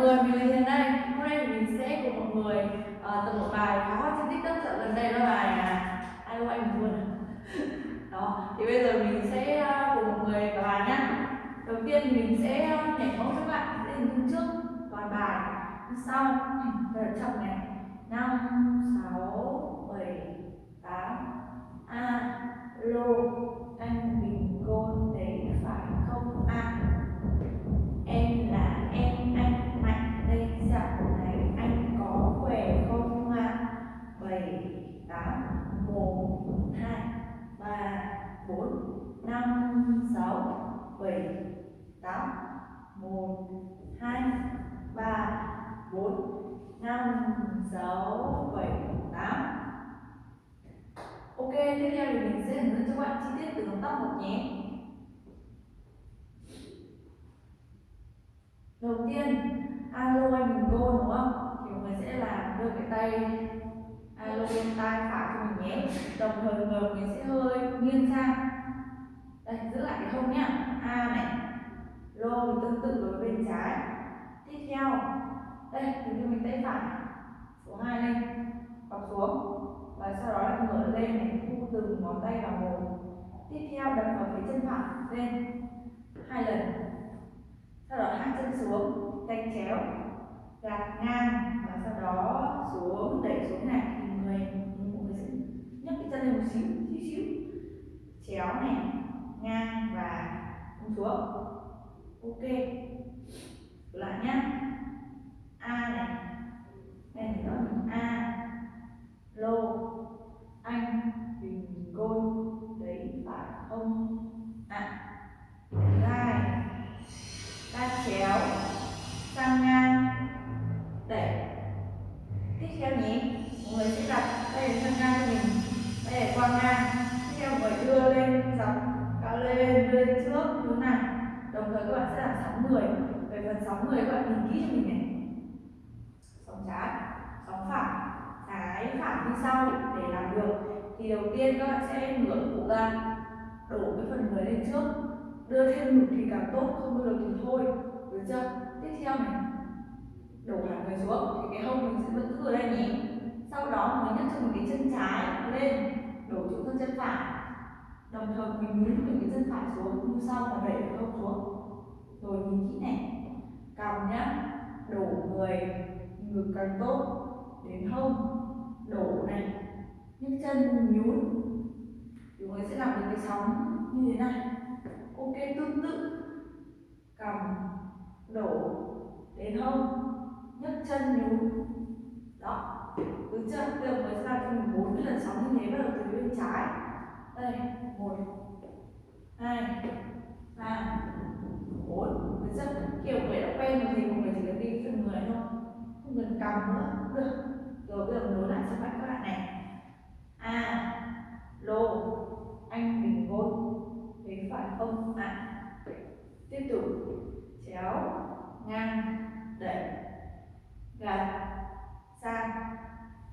người mình là Hiền đây Hôm nay mình sẽ cùng mọi người uh, tập một bài khá hot trên tiktok dạo gần đây đó bài à, ai anh buồn đó thì bây giờ mình sẽ uh, cùng mọi người vào bài nhá. Đầu tiên mình sẽ ờ, nhảy mẫu các bạn sẽ hình dung trước toàn bài. Sau. Và chậm này. Năm sáu bảy tám. A lô anh. Thì mình sẽ hướng dẫn cho các bạn chi tiết từ động tác một nhé. Đầu tiên, alo anh mình go đúng không? Thì mọi người sẽ làm đưa cái tay, alo bên tay phải cho mình nhé. Đồng thời người mình sẽ hơi nghiêng sang. Đây, giữ lại cái hông nhá. A này, lô thì tương tự với bên trái. Tiếp theo, đây, mình đưa mình tay phải số hai lên quặp xuống và sau đó lại ngửa lên để thu từng ngón tay vào một. Tiếp theo đập vào phía chân phải, lên. Hai lần. Sau đó hạ chân xuống tay chéo, gạt ngang và sau đó xuống, đẩy xuống này thì người mọi người sẽ nhấc cái chân lên một xíu xíu xíu. Chéo này, ngang và xuống xuống. Ok. Lại nhá. Ôm, ạ à. gai ta chéo sang ngang đẩy tiếp theo nhé. Mọi người sẽ đặt tay lên sang ngang cho mình tay để qua ngang. Tiếp theo mọi người đưa lên dọc cao lên đưa lên trước như này đồng thời các bạn sẽ làm sóng người về phần sóng người các bạn nhìn kỹ cho mình này. Sóng trái sóng phải trái phải đi sau để làm được. Thì đầu tiên các bạn sẽ ngửa cổ ra đổ cái phần người lên trước. Đưa thêm ngực thì càng tốt, không đưa được thì thôi. Được chưa? Tiếp theo này. Đổ hẳn người xuống thì cái hông mình sẽ vẫn giữ ở đây nhỉ. sau đó mình nhấc cho mình cái chân trái lên. Đổ xuống thân chân phải. Đồng thời mình nhún mình cái chân phải xuống, như sau và đẩy cái hông xuống. Rồi nhìn kỹ này. Cằm nhá. Đổ người, ngực càng tốt, đến hông. Đổ này. Nhấc chân, nhún thì người sẽ làm được cái sóng như thế này ok tương tự cầm, đổ đến hông, nhấc chân nhún. Đó, cứ chưa được mới ra làm bốn cái lần sóng như thế bắt đầu từ bên trái đây một hai ba bốn được chưa kiểu người đã quen rồi thì mọi người chỉ cần đi phần người thôi không cần cầm nữa cũng được rồi bây giờ nối lại cho các bạn này a lô anh bình gôn thế phải không ạ à. tiếp tục chéo ngang đẩy gạt sang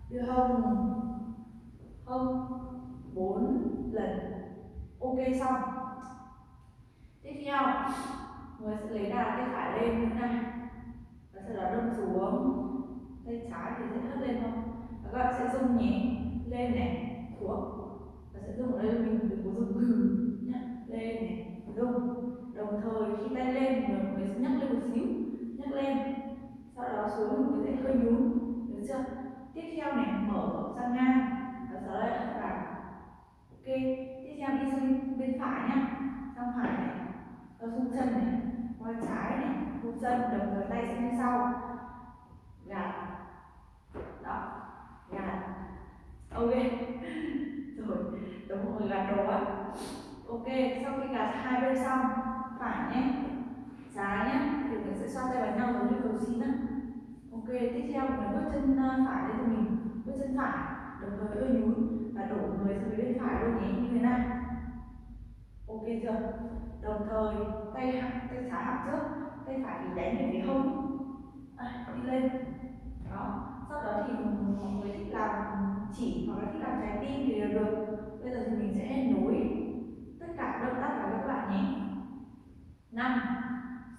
đưa hông hông bốn lần. Ok, xong. Tiếp theo. Người sẽ lấy đà tay phải lên. Như này và sau đó đâm xuống tay trái thì sẽ hất lên thôi và các bạn sẽ rung nhẹ lên này xuống và sẽ rung ở đây mình đừng có rung hừ nhá lên này rung đồng thời khi tay lên người mới nhấc lên một xíu nhấc lên sau đó xuống người sẽ hơi nhún được chưa tiếp theo này mở sang ngang và sau đó lại vào ok tiếp theo đi sang bên phải nhá sang phải này và rung chân này qua trái này rung chân đồng thời tay sang bên sau. Gạt. Đó. Gạt. Ok. Rồi đúng rồi gạt đồ á. Ok, sau khi gạt hai bên xong, phải nhé. Trái nhé, thì mình sẽ xoa tay vào nhau giống như cầu xin á. Ok, tiếp theo mình bước chân ờ, phải lên cho mình bước chân phải, đồng thời hơi nhún và đổ người sang bên phải luôn nhé. Như thế này đồng thời tay tay trái hạp trước tay phải thì đánh về phía hông. À, đi lên. Đó. Sau đó thì mọi người thích làm chỉ hoặc là thích làm trái tim thì được. Bây giờ thì mình sẽ nối tất cả động tác vào các bạn nhé. Năm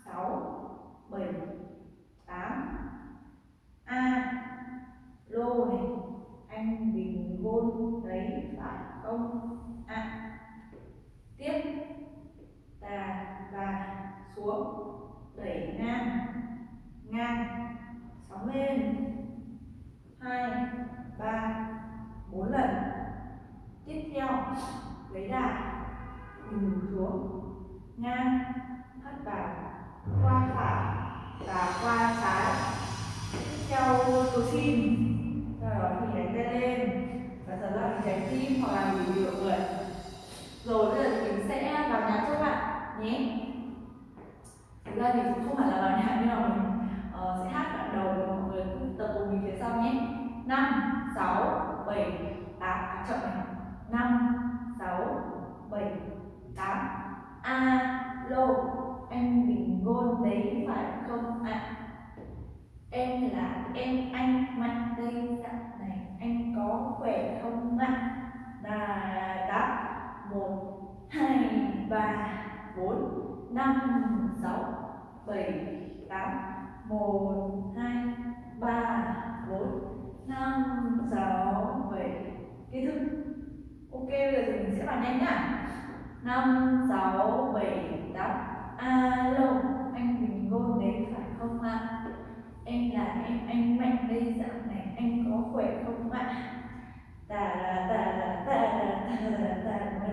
sáu bảy tám. A lô này. Anh bình gôn đấy phải không? A. à. đẩy ngang ngang, sóng lên. Hai, ba, bốn lần. Tiếp theo, lấy đà mình xuống. Ngang hất vào, qua phải và qua trái. Tiếp theo tôi xin rồi mình đánh tay lên và sau đó mình đánh tim hoặc là mình điều người. Rồi bây giờ mình sẽ vào nhà cho bạn nhé thực ra thì cũng không phải là bài nhạc nhưng mà mình uh, sẽ hát đoạn đầu mọi người. Cũng tập cùng mình phía sau nhé. Năm sáu bảy tám. À, chậm này. Năm sáu bảy tám. Alo anh bình gôn đấy phải không? Ạ à? em là em anh mạnh đây. Dặn này anh có khỏe không ạ? Là đáp. Một hai ba bốn. Năm sáu bảy tám một hai ba bốn năm sáu bảy kết thúc ok bây giờ thì mình sẽ vào nhanh nhá năm sáu bảy tám alo anh bình gôn đến phải không ạ em là em anh mạnh đây dạo này anh có khỏe không ạ tà là tà là tà là tà tà